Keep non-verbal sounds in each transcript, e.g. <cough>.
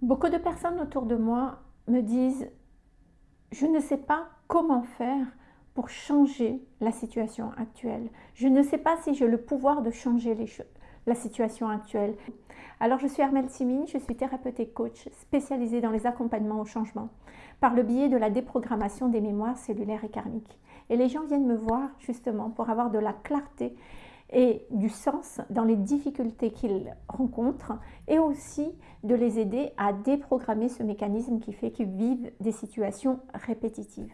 Beaucoup de personnes autour de moi me disent « je ne sais pas comment faire pour changer la situation actuelle. Je ne sais pas si j'ai le pouvoir de changer la situation actuelle. » Alors je suis Armelle Simine, je suis thérapeute et coach spécialisée dans les accompagnements au changement par le biais de la déprogrammation des mémoires cellulaires et karmiques. Et les gens viennent me voir justement pour avoir de la clarté et du sens dans les difficultés qu'ils rencontrent et aussi de les aider à déprogrammer ce mécanisme qui fait qu'ils vivent des situations répétitives.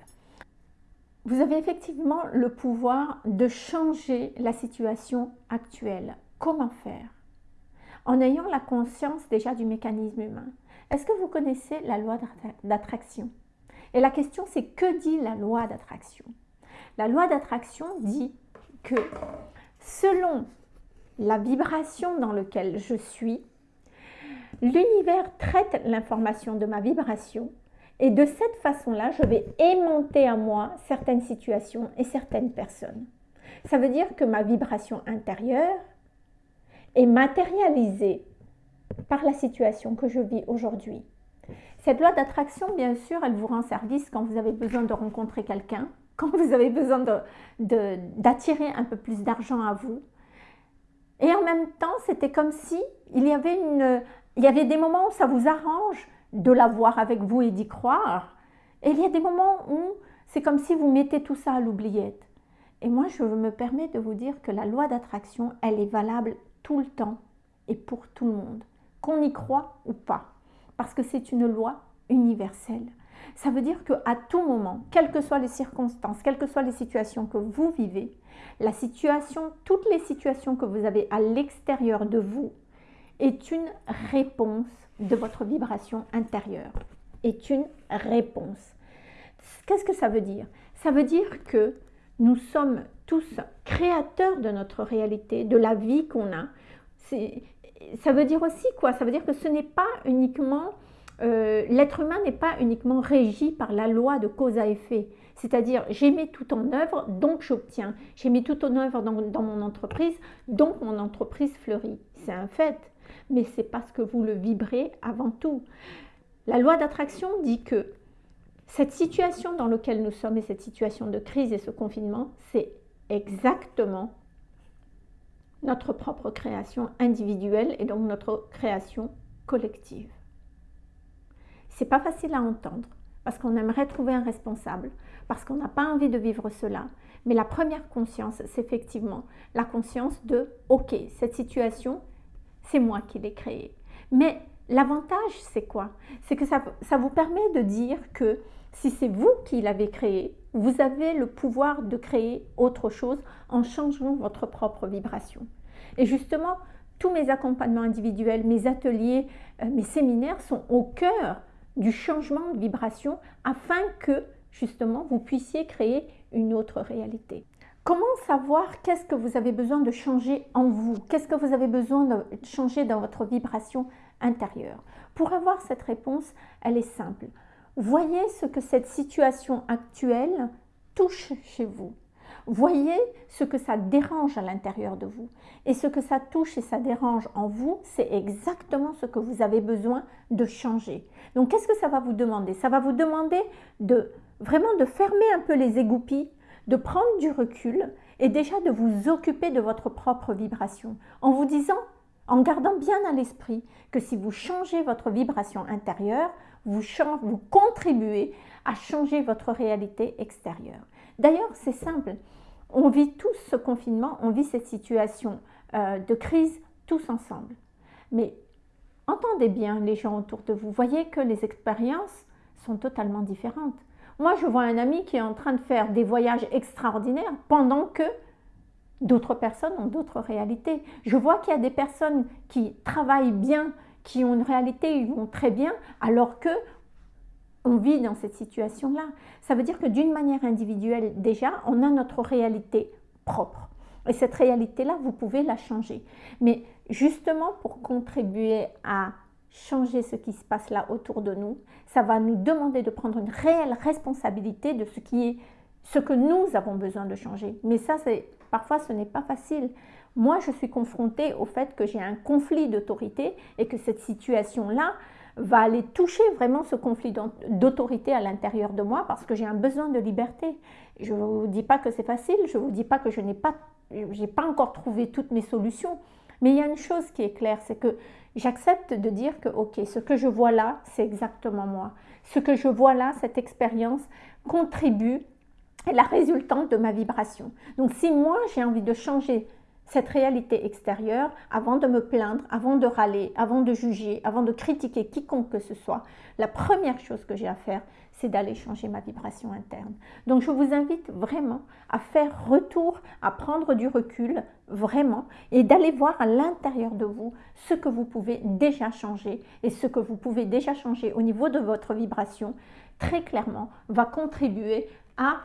Vous avez effectivement le pouvoir de changer la situation actuelle. Comment faire? En ayant la conscience déjà du mécanisme humain. Est-ce que vous connaissez la loi d'attraction? Et la question c'est que dit la loi d'attraction? La loi d'attraction dit que selon la vibration dans laquelle je suis, l'univers traite l'information de ma vibration et de cette façon-là, je vais aimanter à moi certaines situations et certaines personnes. Ça veut dire que ma vibration intérieure est matérialisée par la situation que je vis aujourd'hui. Cette loi d'attraction, bien sûr, elle vous rend service quand vous avez besoin de rencontrer quelqu'un, <laughs> quand vous avez besoin d'attirer un peu plus d'argent à vous. Et en même temps, c'était comme si il y, avait une, il y avait des moments où ça vous arrange de l'avoir avec vous et d'y croire. Et il y a des moments où c'est comme si vous mettez tout ça à l'oubliette. Et moi, je me permets de vous dire que la loi d'attraction, elle est valable tout le temps et pour tout le monde, qu'on y croit ou pas, parce que c'est une loi universelle. Ça veut dire qu'à tout moment, quelles que soient les circonstances, quelles que soient les situations que vous vivez, la situation, toutes les situations que vous avez à l'extérieur de vous est une réponse de votre vibration intérieure. Est une réponse. Qu'est-ce que ça veut dire? Ça veut dire que nous sommes tous créateurs de notre réalité, de la vie qu'on a. Ça veut dire aussi quoi? Ça veut dire que ce n'est pas uniquement euh, l'être humain n'est pas uniquement régi par la loi de cause à effet. C'est-à-dire, j'ai mis tout en œuvre, donc j'obtiens. J'ai mis tout en œuvre dans, dans, mon entreprise, donc mon entreprise fleurit. C'est un fait, mais c'est parce que vous le vibrez avant tout. La loi d'attraction dit que cette situation dans laquelle nous sommes et cette situation de crise et ce confinement, c'est exactement notre propre création individuelle et donc notre création collective. C'est pas facile à entendre parce qu'on aimerait trouver un responsable, parce qu'on n'a pas envie de vivre cela. Mais la première conscience, c'est effectivement la conscience de « Ok, cette situation, c'est moi qui l'ai créée. » Mais l'avantage, c'est quoi? C'est que ça, ça vous permet de dire que si c'est vous qui l'avez créé, vous avez le pouvoir de créer autre chose en changeant votre propre vibration. Et justement, tous mes accompagnements individuels, mes ateliers, euh, mes séminaires sont au cœur du changement de vibration afin que justement vous puissiez créer une autre réalité. Comment savoir qu'est-ce que vous avez besoin de changer en vous? Qu'est-ce que vous avez besoin de changer dans votre vibration intérieure? Pour avoir cette réponse, elle est simple. Voyez ce que cette situation actuelle touche chez vous. Voyez ce que ça dérange à l'intérieur de vous. Et ce que ça touche et ça dérange en vous, c'est exactement ce que vous avez besoin de changer. Donc, qu'est-ce que ça va vous demander? Ça va vous demander de vraiment de fermer un peu les égoupilles, de prendre du recul et déjà de vous occuper de votre propre vibration en vous disant, en gardant bien à l'esprit que si vous changez votre vibration intérieure, vous, vous contribuez à changer votre réalité extérieure. D'ailleurs, c'est simple. On vit tous ce confinement, on vit cette situation euh, de crise tous ensemble. Mais entendez bien les gens autour de vous. Voyez que les expériences sont totalement différentes. Moi, je vois un ami qui est en train de faire des voyages extraordinaires pendant que d'autres personnes ont d'autres réalités. Je vois qu'il y a des personnes qui travaillent bien, qui ont une réalité, ils vont très bien, alors que on vit dans cette situation-là. Ça veut dire que d'une manière individuelle, déjà, on a notre réalité propre. Et cette réalité-là, vous pouvez la changer. Mais justement, pour contribuer à changer ce qui se passe là autour de nous, ça va nous demander de prendre une réelle responsabilité de ce qui est ce que nous avons besoin de changer. Mais ça, c'est parfois, ce n'est pas facile. Moi, je suis confrontée au fait que j'ai un conflit d'autorité et que cette situation-là va aller toucher vraiment ce conflit d'autorité à l'intérieur de moi parce que j'ai un besoin de liberté. Je ne vous dis pas que c'est facile, je ne vous dis pas que je n'ai pas, pas encore trouvé toutes mes solutions, mais il y a une chose qui est claire, c'est que j'accepte de dire que, ok, ce que je vois là, c'est exactement moi. Ce que je vois là, cette expérience, contribue à la résultante de ma vibration. Donc si moi, j'ai envie de changer cette réalité extérieure avant de me plaindre, avant de râler, avant de juger, avant de critiquer quiconque que ce soit, la première chose que j'ai à faire, c'est d'aller changer ma vibration interne. Donc je vous invite vraiment à faire retour, à prendre du recul, vraiment, et d'aller voir à l'intérieur de vous ce que vous pouvez déjà changer et ce que vous pouvez déjà changer au niveau de votre vibration, très clairement, va contribuer à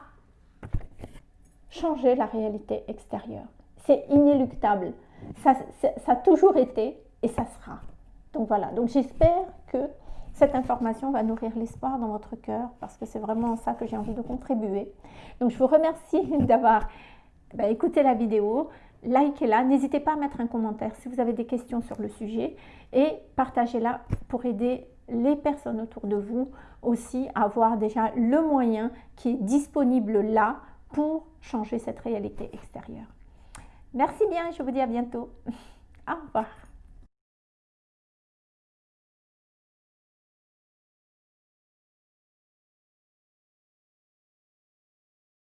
changer la réalité extérieure c'est inéluctable. Ça, ça, a toujours été et ça sera. Donc voilà, donc j'espère que cette information va nourrir l'espoir dans votre cœur parce que c'est vraiment ça que j'ai envie de contribuer. Donc je vous remercie <laughs> d'avoir bah, écouté la vidéo, likez-la, n'hésitez pas à mettre un commentaire si vous avez des questions sur le sujet et partagez-la pour aider les personnes autour de vous aussi à avoir déjà le moyen qui est disponible là pour changer cette réalité extérieure. Merci bien, je vous dis à bientôt. <laughs> Au revoir.